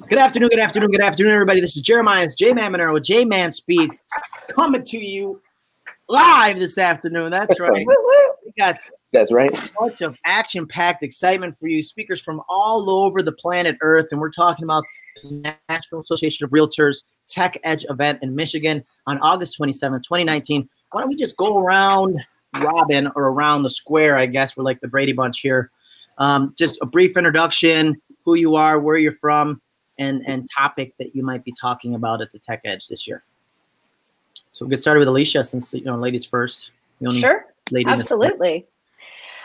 Good afternoon, good afternoon, good afternoon, everybody. This is Jeremiah. It's J Man Monero with J Man Speaks coming to you live this afternoon. That's right. We got That's right. a bunch of action packed excitement for you, speakers from all over the planet Earth. And we're talking about the National Association of Realtors Tech Edge event in Michigan on August 27, 2019. Why don't we just go around Robin or around the square? I guess we're like the Brady Bunch here. Um, just a brief introduction, who you are, where you're from, and and topic that you might be talking about at the Tech Edge this year. So we'll get started with Alicia, since you know ladies first. The only Sure, lady absolutely.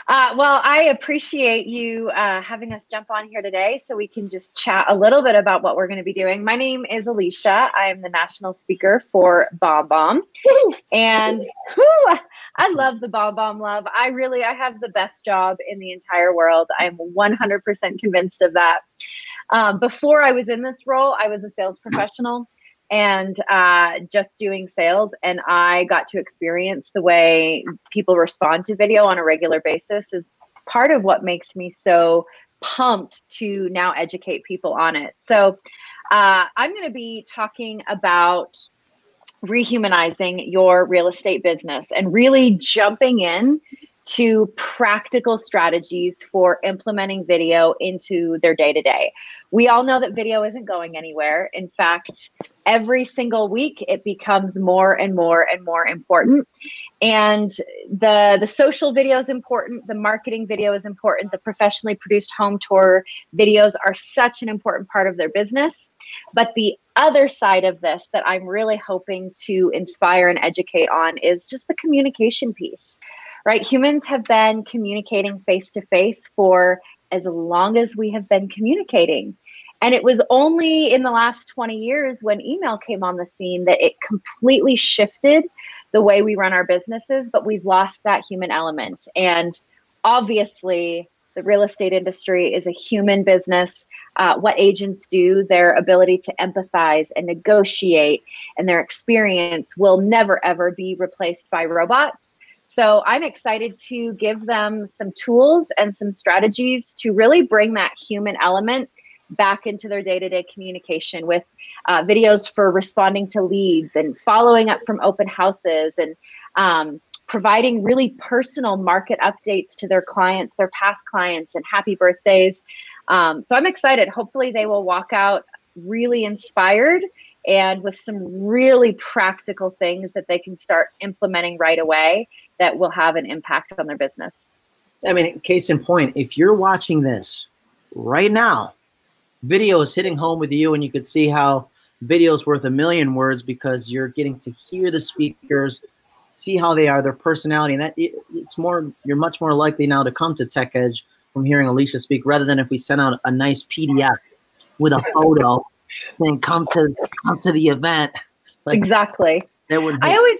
Uh, well, I appreciate you uh, having us jump on here today so we can just chat a little bit about what we're going to be doing. My name is Alicia. I am the national speaker for Bomb Bomb. And whew, I love the Bomb Bomb love. I really, I have the best job in the entire world. I'm 100% convinced of that. Um, before I was in this role, I was a sales professional and uh, just doing sales. And I got to experience the way people respond to video on a regular basis is part of what makes me so pumped to now educate people on it. So uh, I'm going to be talking about rehumanizing your real estate business and really jumping in to practical strategies for implementing video into their day to day. We all know that video isn't going anywhere. In fact, every single week it becomes more and more and more important. And the the social video is important, the marketing video is important, the professionally produced home tour videos are such an important part of their business. But the other side of this that I'm really hoping to inspire and educate on is just the communication piece right? Humans have been communicating face to face for as long as we have been communicating. And it was only in the last 20 years when email came on the scene that it completely shifted the way we run our businesses, but we've lost that human element. And obviously, the real estate industry is a human business. Uh, what agents do, their ability to empathize and negotiate, and their experience will never ever be replaced by robots. So I'm excited to give them some tools and some strategies to really bring that human element back into their day-to-day communication with uh, videos for responding to leads and following up from open houses and um, providing really personal market updates to their clients, their past clients, and happy birthdays. Um, so I'm excited. Hopefully, they will walk out really inspired and with some really practical things that they can start implementing right away that will have an impact on their business. I mean, case in point, if you're watching this right now, video is hitting home with you, and you could see how video is worth a million words because you're getting to hear the speakers, see how they are, their personality, and that it's more. You're much more likely now to come to Tech Edge from hearing Alicia speak rather than if we sent out a nice PDF with a photo and come to come to the event. Like exactly. that would. I always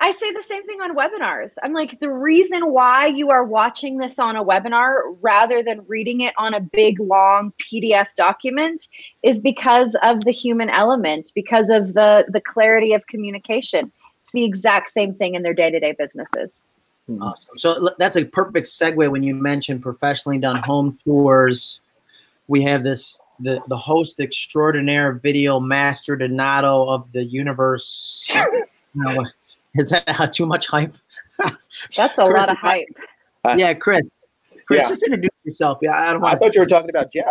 I say the same thing on webinars. I'm like, the reason why you are watching this on a webinar rather than reading it on a big, long PDF document is because of the human element, because of the, the clarity of communication. It's the exact same thing in their day to day businesses. Hmm. Awesome. So that's a perfect segue when you mentioned professionally done home tours. We have this the the host extraordinaire video master Donato of the universe. Now, is that too much hype? That's a Chris, lot of hype. yeah, Chris. Chris, Yeah. just introduce yourself. Yeah, I don't I thought you were talking about Jeff.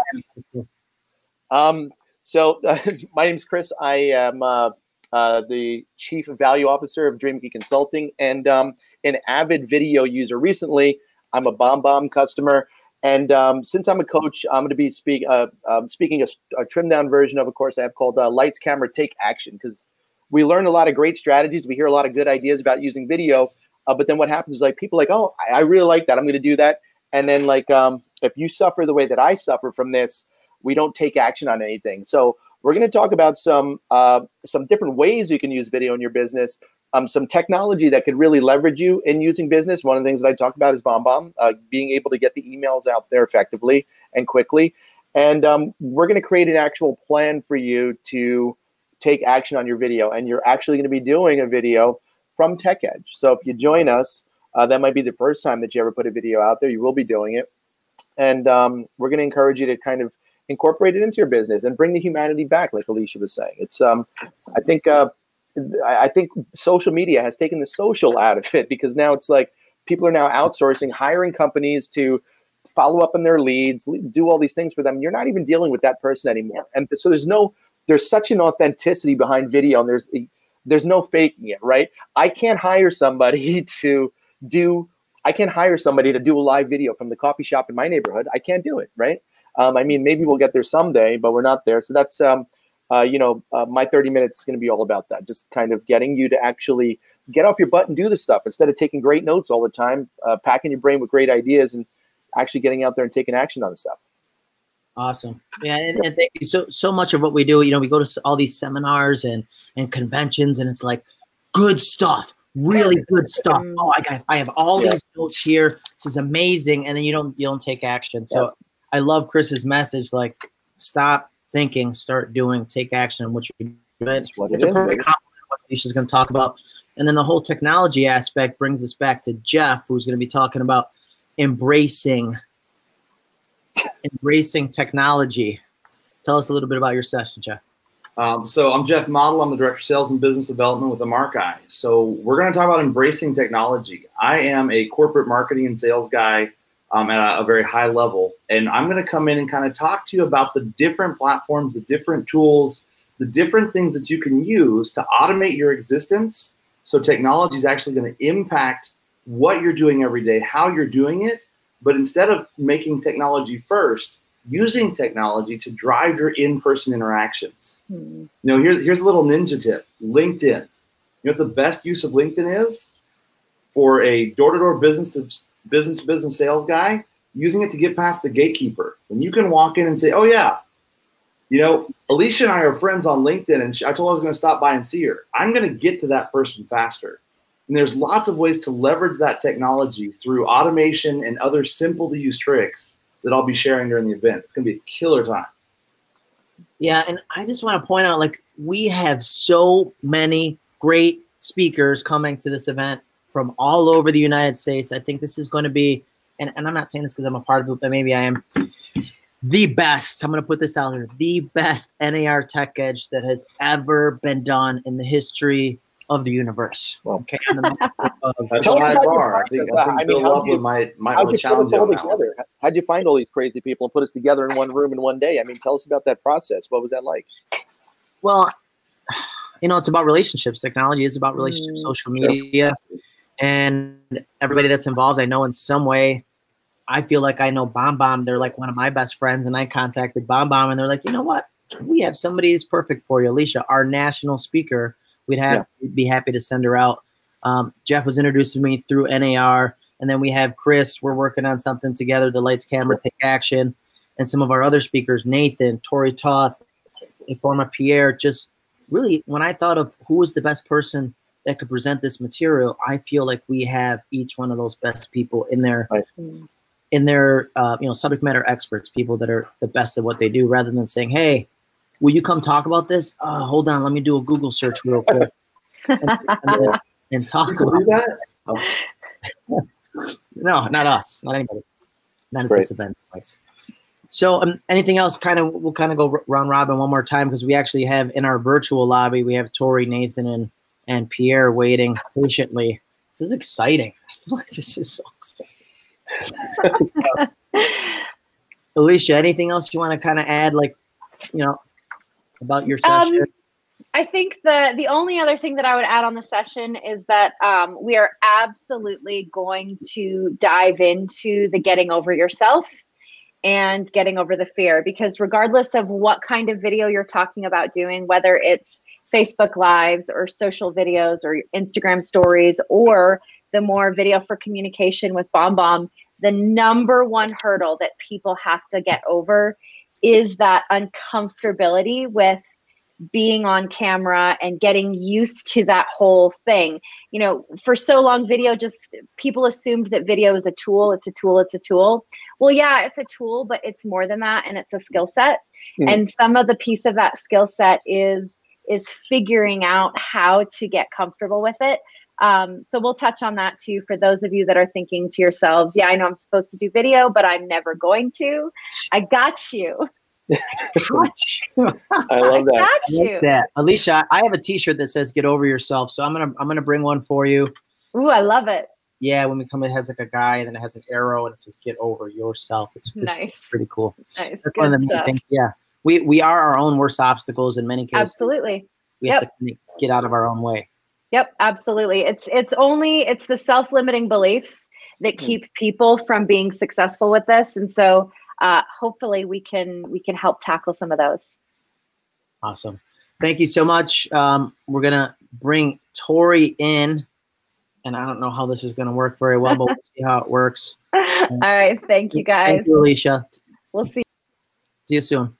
Um, so uh, my is Chris. I am uh, uh, the chief value officer of DreamKey Consulting and um, an avid video user. Recently, I'm a Bomb Bomb customer, and um, since I'm a coach, I'm going to be speak, uh, um, speaking a, a trimmed down version of a course I have called uh, Lights, Camera, Take Action because we learn a lot of great strategies. We hear a lot of good ideas about using video, uh, but then what happens is like people like, oh, I, I really like that. I'm going to do that, and then like um, if you suffer the way that I suffer from this we don't take action on anything. So we're going to talk about some uh, some different ways you can use video in your business, um, some technology that could really leverage you in using business. One of the things that I talked about is BombBomb, uh, being able to get the emails out there effectively and quickly. And um, we're going to create an actual plan for you to take action on your video. And you're actually going to be doing a video from Tech Edge. So if you join us, uh, that might be the first time that you ever put a video out there. You will be doing it. And um, we're going to encourage you to kind of incorporate it into your business and bring the humanity back, like Alicia was saying. It's um, I think uh, I think social media has taken the social out of it because now it's like people are now outsourcing, hiring companies to follow up on their leads, do all these things for them. You're not even dealing with that person anymore, and so there's no there's such an authenticity behind video, and there's there's no faking it, right? I can't hire somebody to do I can't hire somebody to do a live video from the coffee shop in my neighborhood. I can't do it, right? Um, I mean, maybe we'll get there someday, but we're not there. So that's, um, uh, you know, uh, my 30 minutes is going to be all about that. Just kind of getting you to actually get off your butt and do the stuff instead of taking great notes all the time, uh, packing your brain with great ideas and actually getting out there and taking action on the stuff. Awesome. Yeah, and, and, thank you. So so much of what we do, you know, we go to all these seminars and and conventions, and it's like good stuff really good stuff. Mm. Oh, I got, I have all yeah. these notes here. This is amazing, and then you don't, you don't take action. So yeah. I love Chris's message. Like, stop thinking, start doing, take action. What you're doing. It's, what it's it a perfect compliment. What Alicia's going to talk about, and then the whole technology aspect brings us back to Jeff, who's going to be talking about embracing, embracing technology. Tell us a little bit about your session, Jeff. Um, so I'm Jeff Model. I'm the Director of Sales and Business Development with Markeye. So we're going to talk about embracing technology. I am a corporate marketing and sales guy um, at a, a, very high level. And I'm going to come in and kind of talk to you about the different platforms, the different tools, the different things that you can use to automate your existence. So technology is actually going to impact what you're doing every day, how you're doing it. But instead of making technology first, using technology to drive your in-person interactions. Mm. You know, here's here's a little ninja tip: LinkedIn. You know what the best use of LinkedIn is for a door-to-door business to business to business sales guy using it to get past the gatekeeper. When you can walk in and say, "Oh yeah, you know, Alicia and I are friends on LinkedIn, and I told her I was going to stop by and see her. I'm going to get to that person faster." And there's lots of ways to leverage that technology through automation and other simple to use tricks that I'll be sharing during the event. It's going to be a killer time. Yeah, and I just want to point out like we have so many great speakers coming to this event from all over the United States. I think this is going to be, and, and I'm not saying this because I'm a part of it, but maybe I am the best. I'm going to put this out there the best NAR Tech Edge that has ever been done in the history of the universe. Well, okay. That's Tell high bar. I think, I think I Bill Loveland might might want to challenge you together? How'd you find all these crazy people and put us together in one room in one day? I mean, tell us about that process. What was that like? Well, you know, it's about relationships. Technology is about relationships, mm, social media, sure. and everybody that's involved. I know in some way. I feel like I know Bomb Bomb. They're like one of my best friends, and I contacted Bomb Bomb, and they're like, you know what? We have somebody who's perfect for you, Alicia, our national speaker we'd have yeah. be happy to send her out. Um, Jeff was introduced to me through NAR, and then we have Chris. We're working on something together. The lights, camera, take action, and some of our other speakers, Nathan, Tori Toth, Ifoma Pierre. Just really, when I thought of who was the best person that could present this material, I feel like we have each one of those best people in there. Right. In their, uh, you know, subject matter experts, people that are the best at what they do, rather than saying, "Hey, will you come talk about this? Uh, hold on, let me do a Google search real quick and, and, and talk about that. Oh. no, not us, not anybody, not at this event. So, um, anything else? Kind of, we'll kind of go round robin one more time because we actually have in our virtual lobby we have Tori, Nathan, and and Pierre waiting patiently. This is exciting. I feel like this is so exciting. Alicia, anything else you want to kind of add? Like, you know, about your um, session? Um, I think the the only other thing that I would add on the session is that um, we are absolutely going to dive into the getting over yourself and getting over the fear because regardless of what kind of video you're talking about doing, whether it's Facebook lives or social videos or Instagram stories or the more video for communication with Bomb Bomb, the number one hurdle that people have to get over is that uncomfortability with being on camera and getting used to that whole thing. You know, for so long, video just people assumed that video is a tool, it's a tool, it's a tool. Well, yeah, it's a tool, but it's more than that and it's a skill set. Mm-hmm. And some of the piece of that skill set is is figuring out how to get comfortable with it. Um, so we'll touch on that too for those of you that are thinking to yourselves, yeah, I know I'm supposed to do video, but I'm never going to. I got you. I love that. Got I you. like that. Alicia, I have a T-shirt that says "Get over yourself," so I'm gonna I'm gonna bring one for you. Ooh, I love it. Yeah, when we come, it has like a guy, and then it has an arrow, and it says "Get over yourself." It's, it's Nice. pretty cool. Nice. That's one of the main things. Yeah, we we are our own worst obstacles in many cases. Absolutely. We have to get out of our own way. Yep, absolutely. It's it's only it's the self-limiting beliefs that Hmm. keep people from being successful with this, and so uh, hopefully we can we can help tackle some of those. Awesome. Thank you so much. Um, we're gonna bring Tori in, and I don't know how this is gonna work very well, but we'll see how it works. All right, thank you guys. Thank you, Alicia. We'll see. See you soon.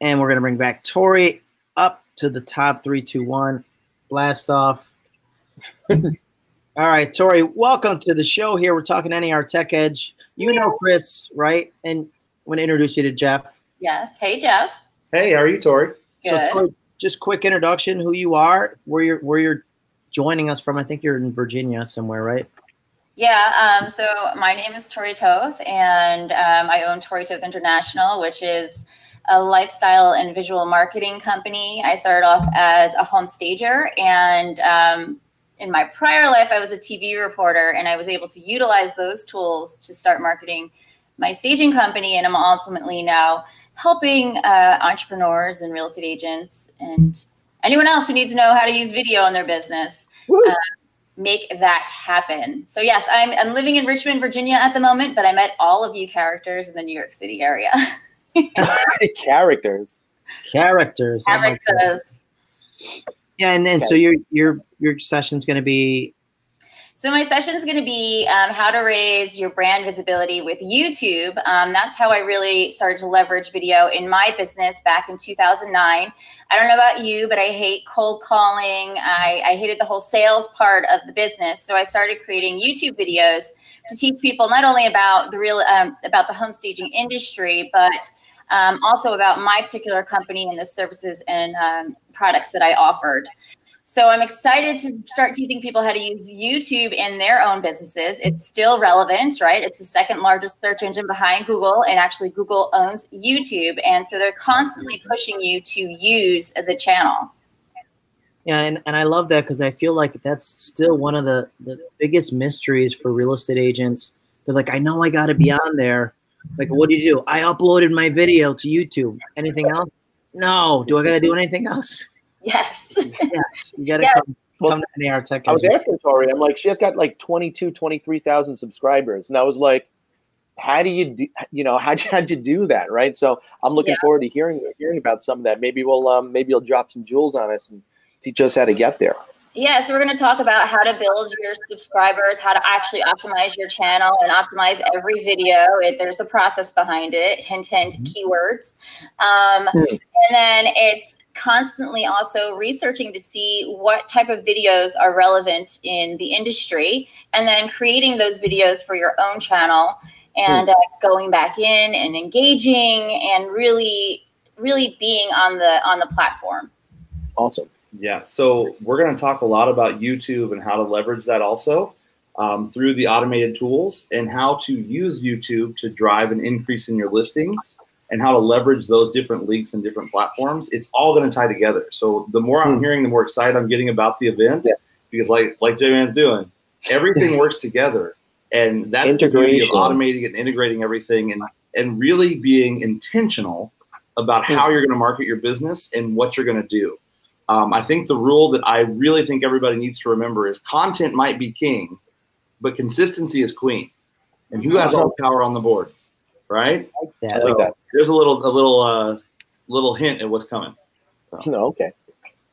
And we're gonna bring back Tori up to the top three, two, one. Blast off. All right, Tori, welcome to the show here. We're talking NAR Tech Edge. You know Chris, right? And I'm gonna introduce you to Jeff. Yes. Hey, Jeff. Hey, how are you, Tori? So Good. Tori, just quick introduction, who you are, where you're where you're joining us from. I think you're in Virginia somewhere, right? Yeah. Um, so my name is Tori Toth, and um, I own Tori Toth International, which is a lifestyle and visual marketing company. I started off as a home stager, and um, in my prior life, I was a TV reporter, and I was able to utilize those tools to start marketing my staging company. And I'm ultimately now helping uh, entrepreneurs and real estate agents and anyone else who needs to know how to use video in their business uh, make that happen. So yes, I'm, I'm living in Richmond, Virginia at the moment, but I met all of you characters in the New York City area. Characters. Characters. oh my Characters. Yeah, and, and so your your your session's gonna be So my session is going to be um, how to raise your brand visibility with YouTube. Um, that's how I really started to leverage video in my business back in 2009. I don't know about you, but I hate cold calling. I, I hated the whole sales part of the business. So I started creating YouTube videos to teach people not only about the real um, about the home staging industry, but um, also about my particular company and the services and um, products that I offered. So I'm excited to start teaching people how to use YouTube in their own businesses. It's still relevant, right? It's the second largest search engine behind Google, and actually Google owns YouTube, and so they're constantly pushing you to use the channel. Yeah, and, and I love that because I feel like that's still one of the, the biggest mysteries for real estate agents. They're like, I know I got to be on there. Like, what do you do? I uploaded my video to YouTube. Anything else? No. Do I got to do anything else? Yes. yes. You got to Yes. come, come to NAR Tech. I was asking Tori, I'm like, she has got like 22, 23,000 subscribers. And I was like, how do you do, you know, how'd you, how'd you do that? Right. So I'm looking Yeah. forward to hearing, hearing about some of that. Maybe we'll, um, maybe you'll drop some jewels on us and teach us how to get there. Yeah, so we're going to talk about how to build your subscribers, how to actually optimize your channel and optimize every video. It, there's a process behind it, hint, hint, keywords. Um, Hmm. And then it's constantly also researching to see what type of videos are relevant in the industry and then creating those videos for your own channel and uh, going back in and engaging and really, really being on the on the platform. Awesome. Yeah, so we're going to talk a lot about YouTube and how to leverage that also um, through the automated tools and how to use YouTube to drive an increase in your listings and how to leverage those different links and different platforms. It's all going to tie together. So the more I'm hearing, the more excited I'm getting about the event Yeah. because, like like J Man's doing, everything works together, and that's the beauty of Integration. automating and integrating everything and and really being intentional about how you're going to market your business and what you're going to do. Um, I think the rule that I really think everybody needs to remember is content might be king, but consistency is queen. And who has all the power on the board, right? I Yeah. like that. There's a little, a little, uh, little hint at what's coming. No, okay.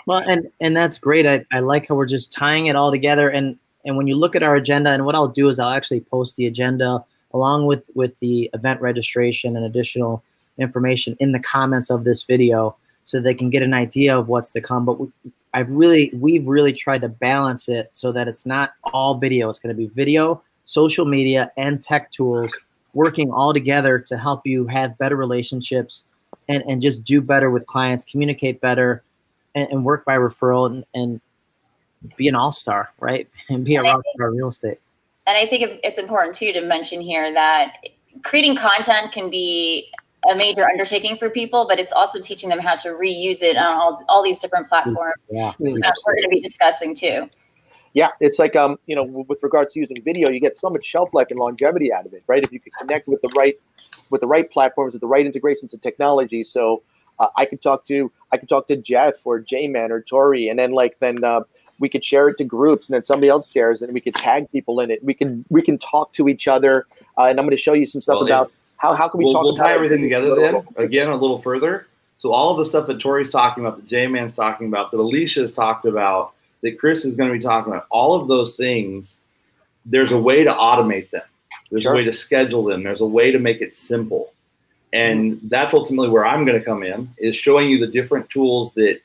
Well, and and that's great. I, I like how we're just tying it all together. And and when you look at our agenda, and what I'll do is I'll actually post the agenda along with with the event registration and additional information in the comments of this video, so they can get an idea of what's to come. But we, I've really we've really tried to balance it so that it's not all video. It's going to be video, social media, and tech tools working all together to help you have better relationships and, and just do better with clients, communicate better, and, and work by referral and, and be an all-star, right? And be a And rock star real estate. And I think it's important too to mention here that creating content can be a major undertaking for people, but it's also teaching them how to reuse it on all, all these different platforms. Yeah. Uh, we're going to be discussing too. Yeah, it's like um, you know, with regards to using video, you get so much shelf life and longevity out of it, right? If you can connect with the right, with the right platforms, with the right integrations of technology. So uh, I could talk to, I could talk to Jeff or J-Man or Tori, and then like then uh, we could share it to groups, and then somebody else shares it, and we could tag people in it. We can we can talk to each other, uh, and I'm going to show you some stuff Well, about how how can we we'll, talk we'll tie everything together then little- again a little further. So all of the stuff that Tori's talking about, that J Man's talking about, that Alicia's talked about, that Chris is going to be talking about, all of those things, there's a way to automate them. There's Sure. a way to schedule them. There's a way to make it simple. And that's ultimately where I'm going to come in is showing you the different tools that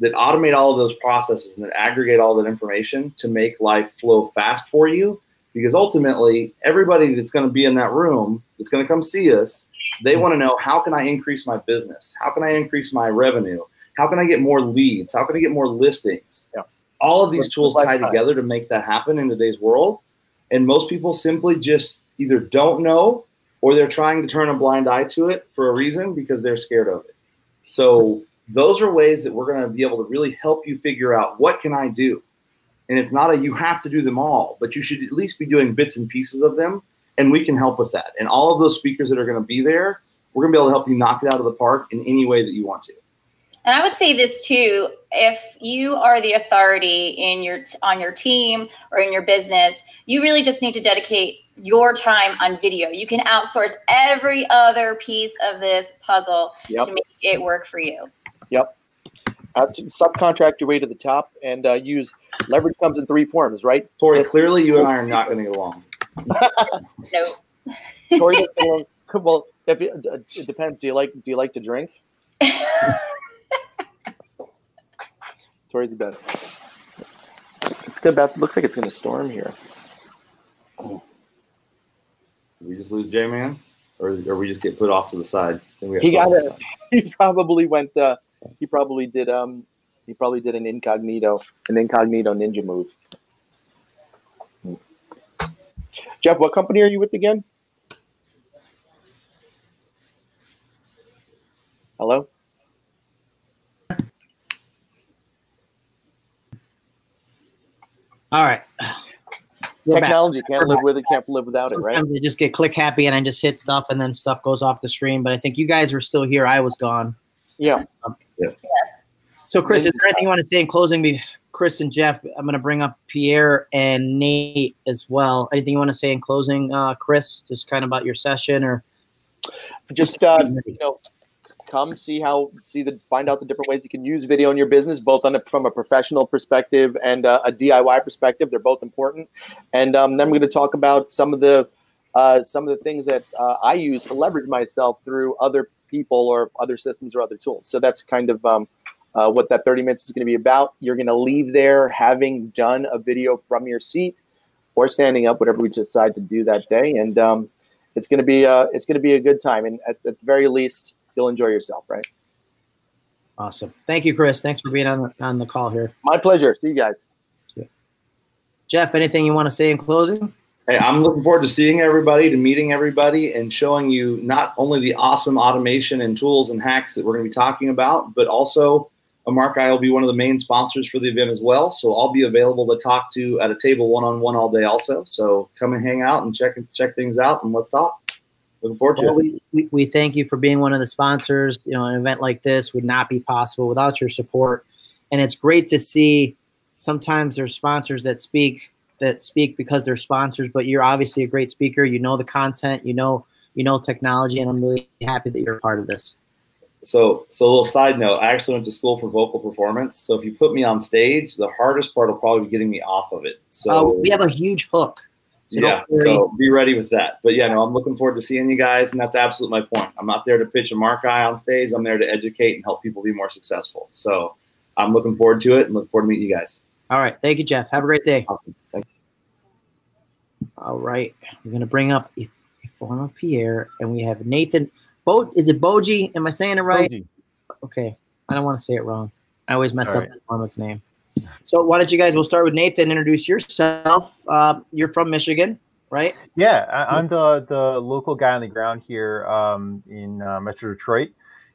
that automate all of those processes and that aggregate all that information to make life flow fast for you because ultimately everybody that's going to be in that room that's going to come see us they want to know how can i increase my business? How can i increase my revenue? How can i get more leads? How can i get more listings? Yeah. all of these tools tie together to make that happen in today's world. And most people simply just either don't know or they're trying to turn a blind eye to it for a reason because they're scared of it. So those are ways that we're going to be able to really help you figure out what can i do and it's not a you have to do them all but you should at least be doing bits and pieces of them and we can help with that and all of those speakers that are going to be there we're going to be able to help you knock it out of the park in any way that you want to And I would say this too: if you are the authority in your on your team or in your business, you really just need to dedicate your time on video. You can outsource every other piece of this puzzle Yep. to make it work for you. Uh, subcontract your way to the top and uh, use leverage comes in three forms, right? tori clearly you and i are not going to get along No, Tori doesn't well, if it, uh, it depends. Do you like do you like to drink? Tori's the best. It's good. About looks like it's going to storm here. Did we just lose j-man or, or we just get put off to the side Then we He got it. He probably went. Uh, he probably did. Um, he probably did an incognito, an incognito ninja move. Jeff, what company are you with again? Hello. All right. We're back. Technology can't live with it. Can't live without it, right? Sometimes I just get click happy and I just hit stuff and then stuff goes off the screen. But I think you guys were still here. I was gone. Yeah. Yes. So, Chris, is there anything you want to say in closing? Be Chris and Jeff, I'm going to bring up Pierre and Nate as well. Anything you want to say in closing, uh, Chris? Just kind of about your session or Just uh, you know, come see how see the find out the different ways you can use video in your business, both on a, from a professional perspective and uh, a DIY perspective. They're both important, and um, then we're going to talk about some of the uh, some of the things that uh, I use to leverage myself through other people or other systems or other tools. So that's kind of um, uh, what that 30 minutes is going to be about. You're going to leave there having done a video from your seat or standing up, whatever we decide to do that day, and um, it's going to be uh, it's going to be a good time. And at, at the very least, you'll enjoy yourself, right? awesome. Thank you, Chris. Thanks for being on the, on the call here. My pleasure. See you guys. Jeff, anything you want to say in closing? Hey, I'm looking forward to seeing everybody, to meeting everybody, and showing you not only the awesome automation and tools and hacks that we're going to be talking about, but also uh, Mark I will be one of the main sponsors for the event as well. So I'll be available to talk to at a table one on one all day also. So come and hang out and check and check things out and let's talk. Looking forward to Well, it. we, we, we thank you for being one of the sponsors. You know, an event like this would not be possible without your support. And it's great to see sometimes there's sponsors that speak that speak because they're sponsors, but you're obviously a great speaker. You know the content, you know, you know technology, and I'm really happy that you're a part of this. So, so a little side note, I actually went to school for vocal performance. So if you put me on stage, the hardest part will probably be getting me off of it. So Uh, we have a huge hook. So yeah, so be ready with that. But yeah, no, I'm looking forward to seeing you guys, and that's absolutely my point. I'm not there to pitch a mark eye on stage. I'm there to educate and help people be more successful. So I'm looking forward to it and look forward to meeting you guys. All right. Thank you, Jeff. Have a great day. Awesome. Thank All right. We're going to bring up a, Ifoma Pierre, and we have Nathan. Bo, is it Boji? Am I saying it right? Boji. Okay. I don't want to say it wrong. I always mess All up right. his mama's name. So why don't you guys, we'll start with Nathan. Introduce yourself. Uh, you're from Michigan. right? Yeah, I, am the the local guy on the ground here um, in uh, Metro Detroit,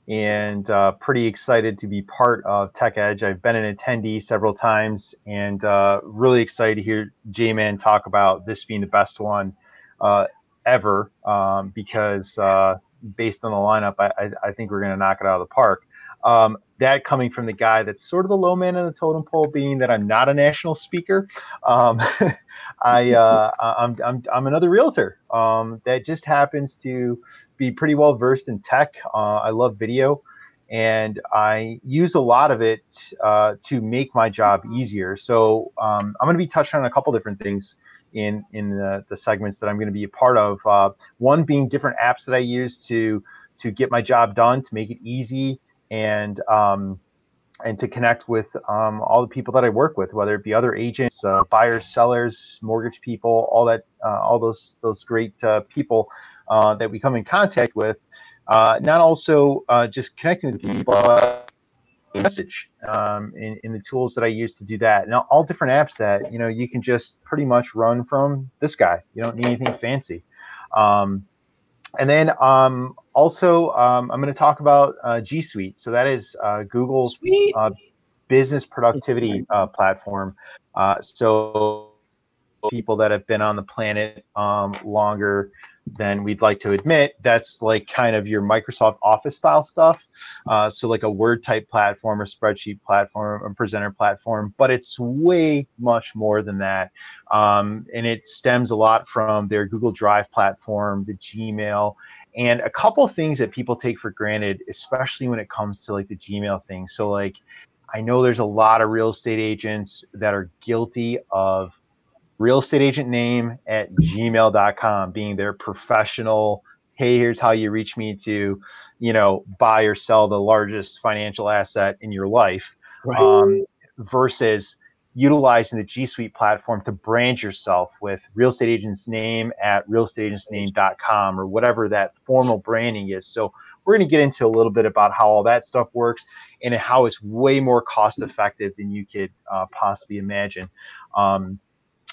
and uh, pretty excited to be part of Tech Edge. I've been an attendee several times, and uh, really excited to hear J Man talk about this being the best one uh, ever um, because uh, based on the lineup, I, I, I think we're going to knock it out of the park. Um, that coming from the guy that's sort of the low man in the totem pole, being that I'm not a national speaker. Um, I uh, I'm, I'm I'm another realtor um, that just happens to be pretty well versed in tech. Uh, I love video, and I use a lot of it uh, to make my job easier. So um, I'm going to be touching on a couple different things in in the, the segments that I'm going to be a part of. Uh, one being different apps that I use to to get my job done, to make it easy and um, and to connect with um, all the people that I work with, whether it be other agents, uh, buyers, sellers, mortgage people, all that, uh, all those those great uh, people uh, that we come in contact with. Uh, not also uh, just connecting with people, message um, in, in the tools that I use to do that. Now, all different apps that you know you can just pretty much run from this guy. You don't need anything fancy. Um, and then um, also, um, I'm going to talk about uh, G Suite. So that is uh, Google's uh, business productivity uh, platform. Uh, so people that have been on the planet um, longer than we'd like to admit, that's like kind of your Microsoft Office style stuff. Uh, so like a Word type platform, or spreadsheet platform, a presenter platform, but it's way much more than that. Um, and it stems a lot from their Google Drive platform, the Gmail, and a couple things that people take for granted, especially when it comes to like the Gmail thing. So like, I know there's a lot of real estate agents that are guilty of real estate agent name at gmail.com being their professional hey here's how you reach me to you know buy or sell the largest financial asset in your life right. um, versus utilizing the G Suite platform to brand yourself with real estate agent's name at realestateagentsname.com or whatever that formal branding is. So we're going to get into a little bit about how all that stuff works and how it's way more cost effective than you could uh, possibly imagine. Um,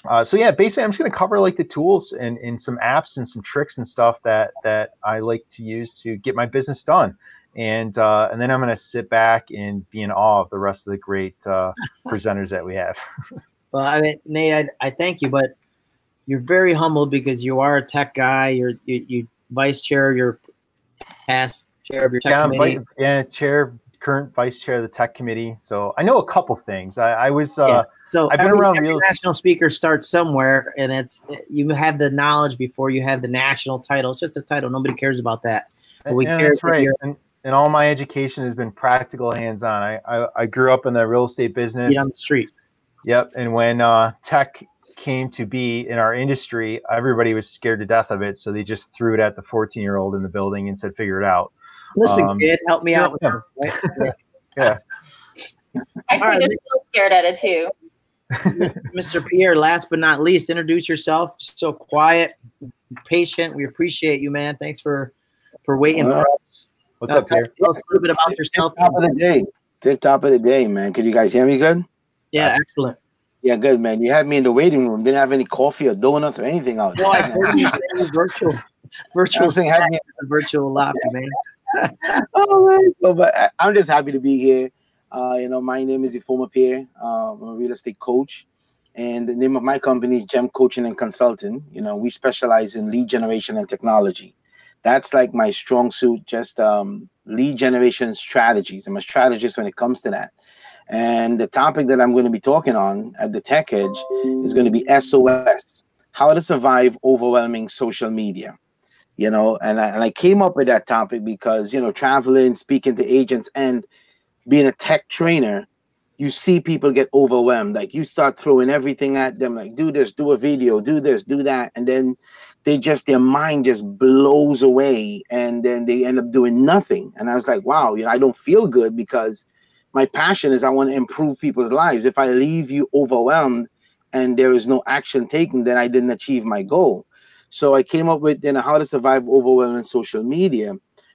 uh, so yeah, basically, I'm just going to cover like the tools and, and some apps and some tricks and stuff that that I like to use to get my business done and uh, and then I'm going to sit back and be in awe of the rest of the great uh, presenters that we have. well, I mean, Nate, I, I thank you, but you're very humble because you are a tech guy. You're you, you vice chair, you're past chair of your tech yeah, committee. Vice, yeah, chair, current vice chair of the tech committee. So I know a couple things. I, I was uh, yeah. so I've been every, around. Real national speaker starts somewhere, and it's you have the knowledge before you have the national title. It's just a title. Nobody cares about that. But we yeah, care that's right. And, and all my education has been practical, hands-on. I, I, I grew up in the real estate business. on the street. Yep. And when uh, tech came to be in our industry, everybody was scared to death of it, so they just threw it at the 14-year-old in the building and said, "Figure it out." Listen, um, kid, help me yeah, out with yeah. this. Right? yeah. I think right. I'm still scared at it too. Mr. Pierre, last but not least, introduce yourself. So quiet, patient. We appreciate you, man. Thanks for for waiting for us. What's up, Pierre? Tell us a little bit about yourself. Top of the day. Tip top of the day, man. Can you guys hear me good? Yeah, uh, excellent. Yeah, good, man. You had me in the waiting room. Didn't have any coffee or donuts or anything out there. No, I heard you virtual, virtual, thing, had me virtual lobby, man. oh so, but uh, I'm just happy to be here. Uh, you know, my name is Ifoma Pierre. Uh, I'm a real estate coach, and the name of my company is Gem Coaching and Consulting. You know, we specialize in lead generation and technology that's like my strong suit just um, lead generation strategies i'm a strategist when it comes to that and the topic that i'm going to be talking on at the tech edge is going to be sos how to survive overwhelming social media you know and I, and I came up with that topic because you know traveling speaking to agents and being a tech trainer you see people get overwhelmed. Like you start throwing everything at them like do this do a video do this do that and then they just their mind just blows away and then they end up doing nothing. And i was like wow you know i don't feel good because my passion is i want to improve people's lives. If i leave you overwhelmed and there is no action taken then i didn't achieve my goal so i came up with you know how to survive overwhelming social media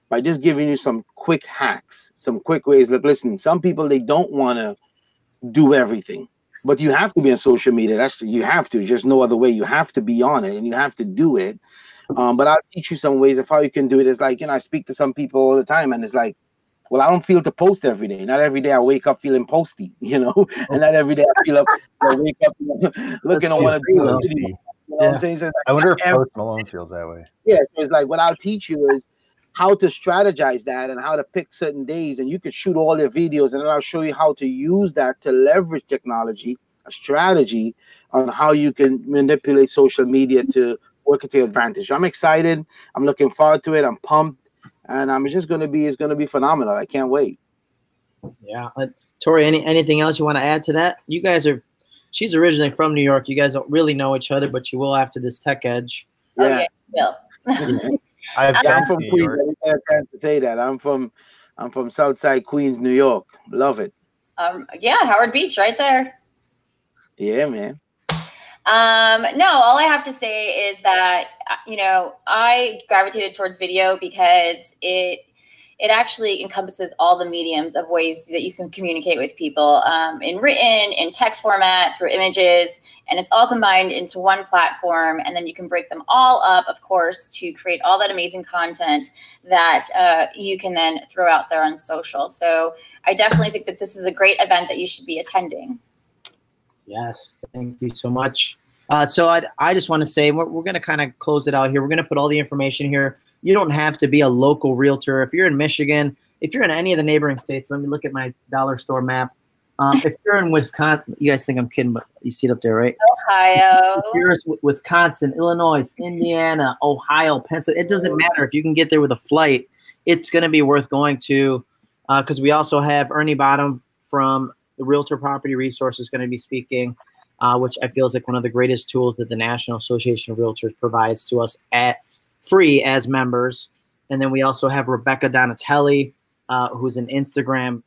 by just giving you some quick hacks some quick ways like listen some people they don't want to do everything but you have to be on social media. That's you have to. Just no other way. You have to be on it, and you have to do it. Um, but I'll teach you some ways of how you can do it. It's like you know, I speak to some people all the time, and it's like, well, I don't feel to post every day. Not every day I wake up feeling posty, you know, and not every day I feel up, I wake up looking to want to do it. You know what I'm saying? So like, I wonder if Post Malone feels that way. Yeah, so it's like what I'll teach you is how to strategize that and how to pick certain days, and you can shoot all your videos, and then I'll show you how to use that to leverage technology, a strategy on how you can manipulate social media to work to your advantage. I'm excited. I'm looking forward to it. I'm pumped, and I'm just going to be. It's going to be phenomenal. I can't wait. Yeah, uh, Tori. Any anything else you want to add to that? You guys are. She's originally from New York. You guys don't really know each other, but you will after this Tech Edge. Yeah. Oh, yeah, will. I've Yeah, been I'm from New Queens. York. I didn't have a chance to say that. I'm from. I'm from Southside Queens, New York. Love it. Um, yeah, Howard Beach, right there. Yeah, man. Um, no, all I have to say is that uh, you know I gravitated towards video because it it actually encompasses all the mediums of ways that you can communicate with people um, in written, in text format, through images, and it's all combined into one platform. And then you can break them all up, of course, to create all that amazing content that uh, you can then throw out there on social. So I definitely think that this is a great event that you should be attending. Yes, thank you so much. Uh, so I, I just want to say we're, we're going to kind of close it out here. We're going to put all the information here. You don't have to be a local realtor. If you're in Michigan, if you're in any of the neighboring states, let me look at my dollar store map. Um, if you're in Wisconsin, you guys think I'm kidding, but you see it up there, right? Ohio. If you're in Wisconsin, Illinois, Indiana, Ohio, Pennsylvania, it doesn't matter if you can get there with a flight. It's going to be worth going to because we also have Ernie Bottom from the Realtor Property Resource is going to be speaking, uh, which I feel is like one of the greatest tools that the National Association of Realtors provides to us at free as members. And then we also have Rebecca Donatelli, uh, who's an Instagram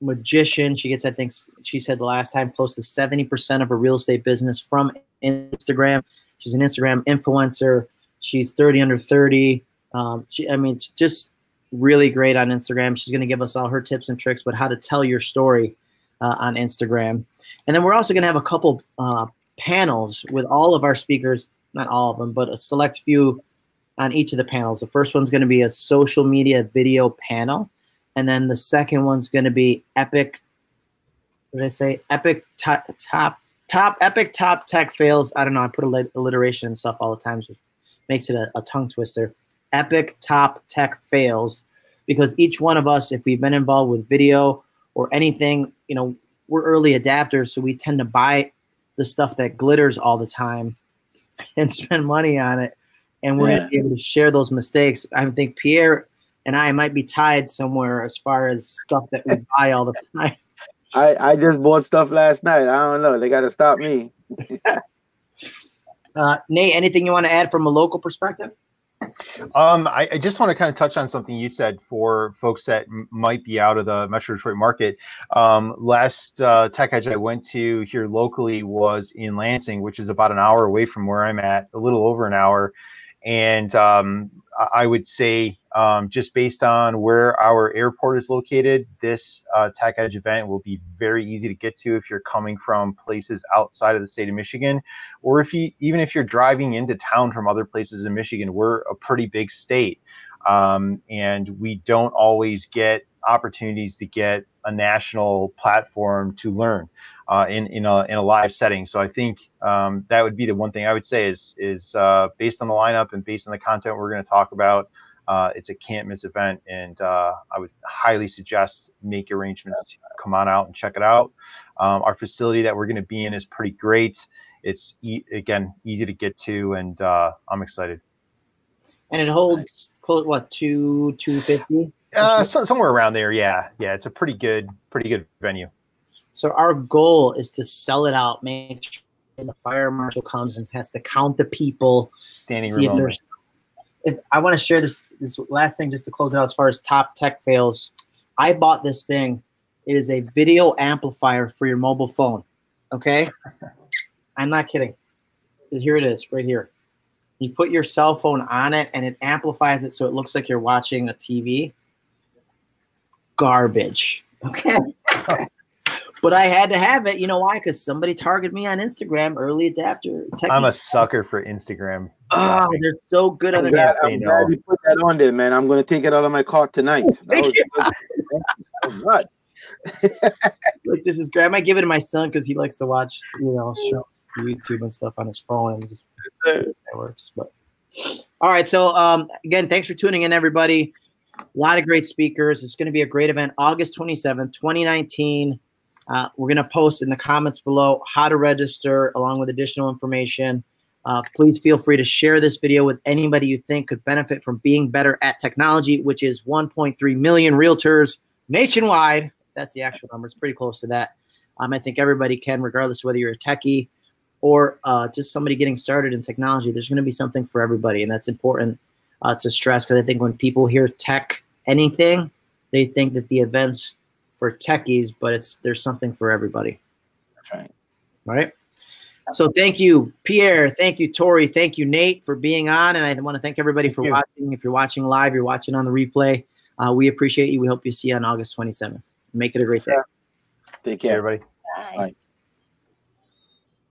magician. She gets, I think, she said the last time, close to 70% of her real estate business from Instagram. She's an Instagram influencer. She's 30 under 30. Um, she, I mean, just really great on Instagram. She's going to give us all her tips and tricks, but how to tell your story uh, on Instagram. And then we're also going to have a couple uh, panels with all of our speakers, not all of them, but a select few on each of the panels. The first one's going to be a social media video panel. And then the second one's going to be epic. What did I say? Epic top, top, top, epic top tech fails. I don't know. I put alliteration and stuff all the time, it makes it a, a tongue twister. Epic top tech fails because each one of us, if we've been involved with video or anything, you know, we're early adapters, so we tend to buy the stuff that glitters all the time and spend money on it. And we're Yeah. going to be able to share those mistakes. I think Pierre and I might be tied somewhere as far as stuff that we buy all the time. I I just bought stuff last night. I don't know. They got to stop me. Uh, Nate, anything you want to add from a local perspective? Um, I, I just want to kind of touch on something you said for folks that m- might be out of the Metro Detroit market. Um, last uh, Tech Edge I went to here locally was in Lansing, which is about an hour away from where I'm at, a little over an hour. And um, I- would say, um, just based on where our airport is located, this uh, Tech Edge event will be very easy to get to if you're coming from places outside of the state of Michigan or if you even if you're driving into town from other places in Michigan, we're a pretty big state, um, and we don't always get opportunities to get a national platform to learn uh, in in a in a live setting. So I think um, that would be the one thing I would say is is uh, based on the lineup and based on the content we're going to talk about. Uh, it's a can't miss event, and uh, I would highly suggest make arrangements to come on out and check it out. Um, our facility that we're going to be in is pretty great it's e- again easy to get to and uh, i'm excited And it holds close, what, two, 250? uh, so, somewhere around there yeah yeah it's a pretty good pretty good venue So our goal is to sell it out, make sure the fire marshal comes and has to count the people, standing see if there's. If I want to share this this last thing just to close it out as far as top tech fails. I bought this thing. It is a video amplifier for your mobile phone. Okay, I'm not kidding. Here it is, right here. You put your cell phone on it, and it amplifies it so it looks like you're watching a TV. Garbage. Okay. but I had to have it. You know why? Because somebody targeted me on Instagram, early adapter. Techie. I'm a sucker for Instagram. Oh, they're so good on glad, I'm glad you put that on there, man. I'm going to take it out of my cart tonight. That good. this is great. I might give it to my son because he likes to watch, you know, shows, YouTube and stuff on his phone and just it works. But all right, so um, again, thanks for tuning in, everybody. A lot of great speakers. It's going to be a great event, August 27th, 2019. Uh, we're going to post in the comments below how to register along with additional information. Uh, please feel free to share this video with anybody you think could benefit from being better at technology, which is 1.3 million realtors nationwide that's the actual number. It's pretty close to that. Um, I think everybody can, regardless of whether you're a techie or uh, just somebody getting started in technology. There's going to be something for everybody, and that's important uh, to stress because I think when people hear tech anything, they think that the events for techies, but it's there's something for everybody. That's right. Right. So thank you, Pierre. Thank you, Tori. Thank you, Nate, for being on. And I want to thank everybody thank for you. watching. If you're watching live, you're watching on the replay. Uh, we appreciate you. We hope you see you on August 27th. Make it a great day. Take care, everybody. Bye. Bye.